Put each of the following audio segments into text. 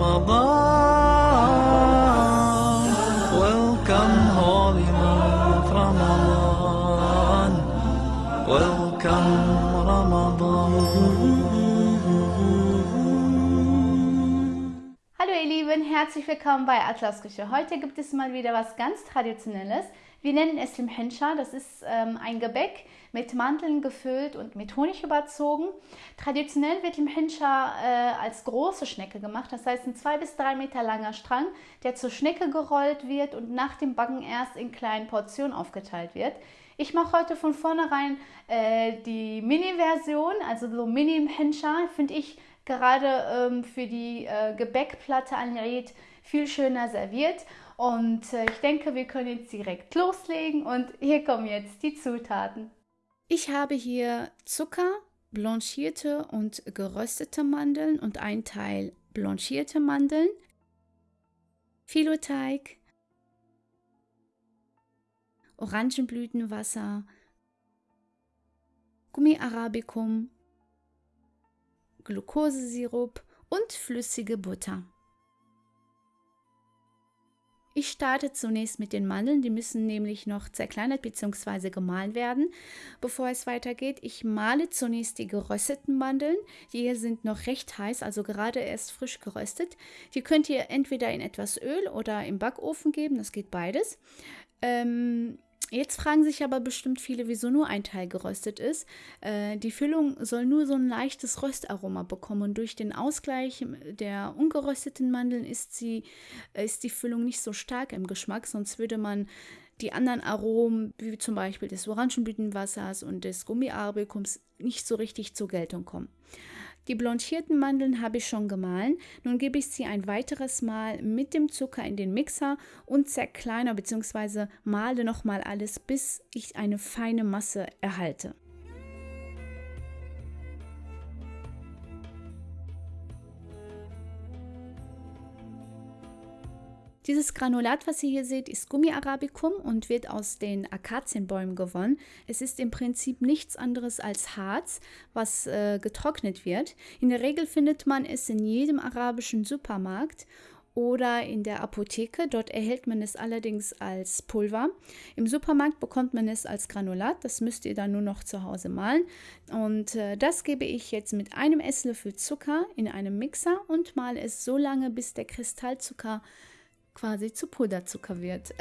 Ramadan. Welcome, holy month Ramadan. Welcome, Ramadan. Hallo ihr Lieben, herzlich willkommen bei Atlas Küche. Heute gibt es mal wieder was ganz Traditionelles. Wir nennen es Limhenscha. Das ist ähm, ein Gebäck mit Mandeln gefüllt und mit Honig überzogen. Traditionell wird Limhenscha äh, als große Schnecke gemacht. Das heißt ein zwei bis drei Meter langer Strang, der zur Schnecke gerollt wird und nach dem Backen erst in kleinen Portionen aufgeteilt wird. Ich mache heute von vornherein äh, die Mini-Version, also so Mini-Henscha, finde ich gerade ähm, für die äh, Gebäckplatte an Eid viel schöner serviert. Und äh, ich denke, wir können jetzt direkt loslegen und hier kommen jetzt die Zutaten. Ich habe hier Zucker, blanchierte und geröstete Mandeln und ein Teil blanchierte Mandeln, Filoteig, Orangenblütenwasser, Gummi Arabicum, Glukosesirup und flüssige Butter. Ich starte zunächst mit den Mandeln, die müssen nämlich noch zerkleinert bzw. gemahlen werden. Bevor es weitergeht, ich male zunächst die gerösteten Mandeln. Die hier sind noch recht heiß, also gerade erst frisch geröstet. Die könnt ihr entweder in etwas Öl oder im Backofen geben, das geht beides. Ähm, Jetzt fragen sich aber bestimmt viele, wieso nur ein Teil geröstet ist. Äh, die Füllung soll nur so ein leichtes Röstaroma bekommen und durch den Ausgleich der ungerösteten Mandeln ist, sie, ist die Füllung nicht so stark im Geschmack, sonst würde man die anderen Aromen, wie zum Beispiel des Orangenblütenwassers und des Gummiarbekums, nicht so richtig zur Geltung kommen. Die blanchierten Mandeln habe ich schon gemahlen. Nun gebe ich sie ein weiteres Mal mit dem Zucker in den Mixer und zerkleiner bzw. male nochmal alles, bis ich eine feine Masse erhalte. Dieses Granulat, was ihr hier seht, ist Gummi Arabicum und wird aus den Akazienbäumen gewonnen. Es ist im Prinzip nichts anderes als Harz, was äh, getrocknet wird. In der Regel findet man es in jedem arabischen Supermarkt oder in der Apotheke. Dort erhält man es allerdings als Pulver. Im Supermarkt bekommt man es als Granulat. Das müsst ihr dann nur noch zu Hause malen. Und äh, das gebe ich jetzt mit einem Esslöffel Zucker in einem Mixer und male es so lange, bis der Kristallzucker quasi zu Puderzucker wird.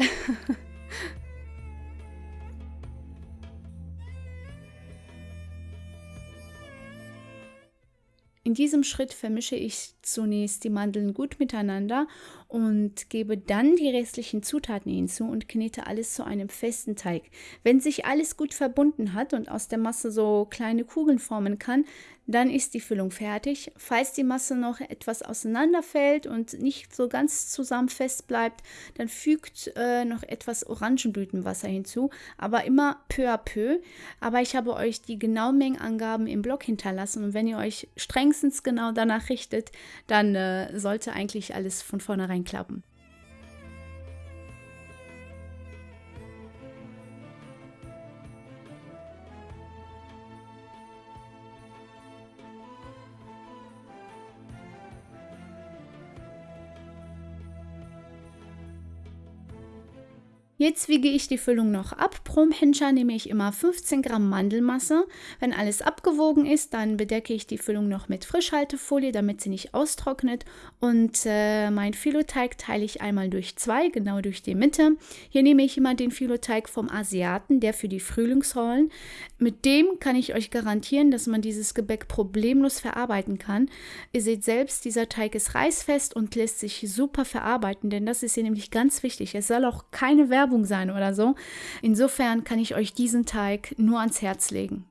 In diesem Schritt vermische ich zunächst die Mandeln gut miteinander und gebe dann die restlichen Zutaten hinzu und knete alles zu einem festen Teig. Wenn sich alles gut verbunden hat und aus der Masse so kleine Kugeln formen kann, dann ist die Füllung fertig. Falls die Masse noch etwas auseinanderfällt und nicht so ganz zusammen fest bleibt, dann fügt äh, noch etwas Orangenblütenwasser hinzu, aber immer peu à peu. Aber ich habe euch die genauen Mengenangaben im Blog hinterlassen und wenn ihr euch strengstens genau danach richtet, dann äh, sollte eigentlich alles von vornherein klappen. Jetzt wiege ich die Füllung noch ab. Pro Henscher nehme ich immer 15 Gramm Mandelmasse. Wenn alles abgewogen ist, dann bedecke ich die Füllung noch mit Frischhaltefolie, damit sie nicht austrocknet. Und äh, mein Filoteig teile ich einmal durch zwei, genau durch die Mitte. Hier nehme ich immer den Filoteig vom Asiaten, der für die Frühlingsrollen. Mit dem kann ich euch garantieren, dass man dieses Gebäck problemlos verarbeiten kann. Ihr seht selbst, dieser Teig ist reißfest und lässt sich super verarbeiten, denn das ist hier nämlich ganz wichtig. Es soll auch keine Werbung Werbung sein oder so. Insofern kann ich euch diesen Teig nur ans Herz legen.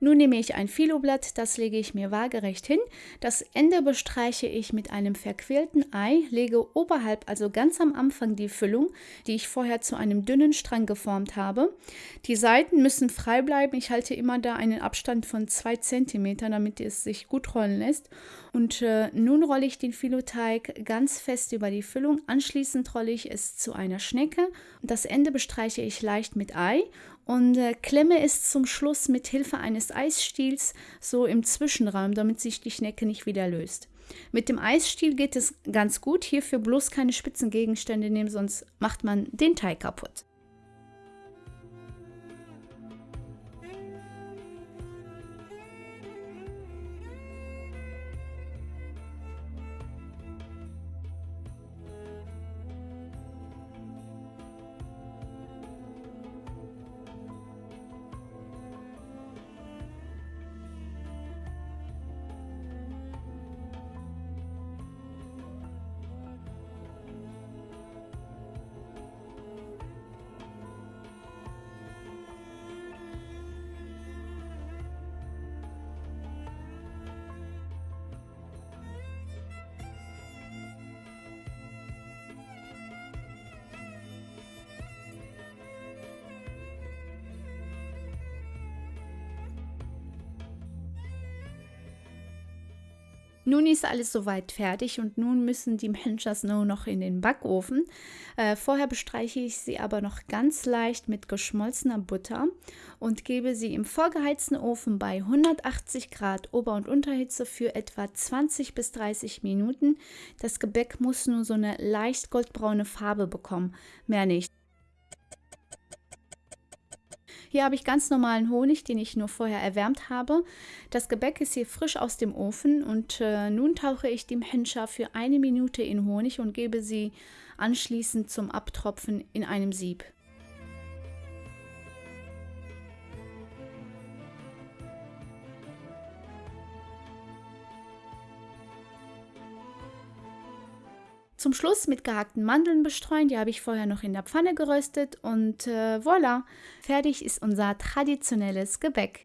Nun nehme ich ein Filoblatt, das lege ich mir waagerecht hin. Das Ende bestreiche ich mit einem verquirlten Ei, lege oberhalb, also ganz am Anfang, die Füllung, die ich vorher zu einem dünnen Strang geformt habe. Die Seiten müssen frei bleiben. Ich halte immer da einen Abstand von 2 cm, damit es sich gut rollen lässt. Und äh, nun rolle ich den Filoteig ganz fest über die Füllung. Anschließend rolle ich es zu einer Schnecke. Und das Ende bestreiche ich leicht mit Ei und äh, klemme es zum Schluss mit Hilfe eines Eisstiels so im Zwischenraum, damit sich die Schnecke nicht wieder löst. Mit dem Eisstiel geht es ganz gut. Hierfür bloß keine spitzen Gegenstände nehmen, sonst macht man den Teig kaputt. Nun ist alles soweit fertig und nun müssen die Mhenchas nur noch in den Backofen. Äh, vorher bestreiche ich sie aber noch ganz leicht mit geschmolzener Butter und gebe sie im vorgeheizten Ofen bei 180 Grad Ober- und Unterhitze für etwa 20 bis 30 Minuten. Das Gebäck muss nur so eine leicht goldbraune Farbe bekommen, mehr nicht. Hier habe ich ganz normalen Honig, den ich nur vorher erwärmt habe. Das Gebäck ist hier frisch aus dem Ofen und äh, nun tauche ich die Mhencha für eine Minute in Honig und gebe sie anschließend zum Abtropfen in einem Sieb. Zum Schluss mit gehackten Mandeln bestreuen, die habe ich vorher noch in der Pfanne geröstet und äh, voilà, fertig ist unser traditionelles Gebäck.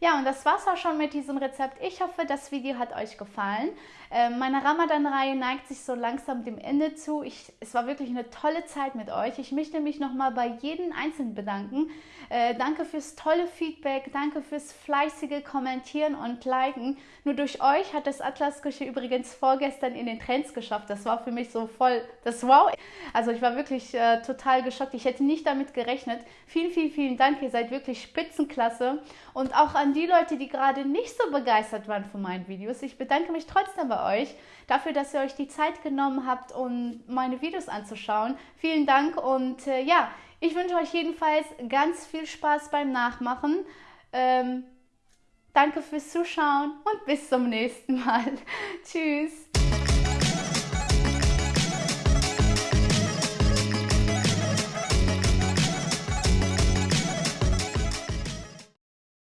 Ja, und das war's auch schon mit diesem Rezept. Ich hoffe, das Video hat euch gefallen. Äh, meine Ramadan-Reihe neigt sich so langsam dem Ende zu. Ich, es war wirklich eine tolle Zeit mit euch. Ich möchte mich nochmal bei jedem Einzelnen bedanken. Äh, danke fürs tolle Feedback, danke fürs fleißige Kommentieren und Liken. Nur durch euch hat das Atlas-Küche übrigens vorgestern in den Trends geschafft. Das war für mich so voll das Wow. Also ich war wirklich äh, total geschockt. Ich hätte nicht damit gerechnet. Vielen, vielen, vielen Dank. Ihr seid wirklich Spitzenklasse. Und auch an die Leute, die gerade nicht so begeistert waren von meinen Videos. Ich bedanke mich trotzdem bei euch dafür, dass ihr euch die Zeit genommen habt, um meine Videos anzuschauen. Vielen Dank und äh, ja, ich wünsche euch jedenfalls ganz viel Spaß beim Nachmachen. Ähm, danke fürs Zuschauen und bis zum nächsten Mal. Tschüss.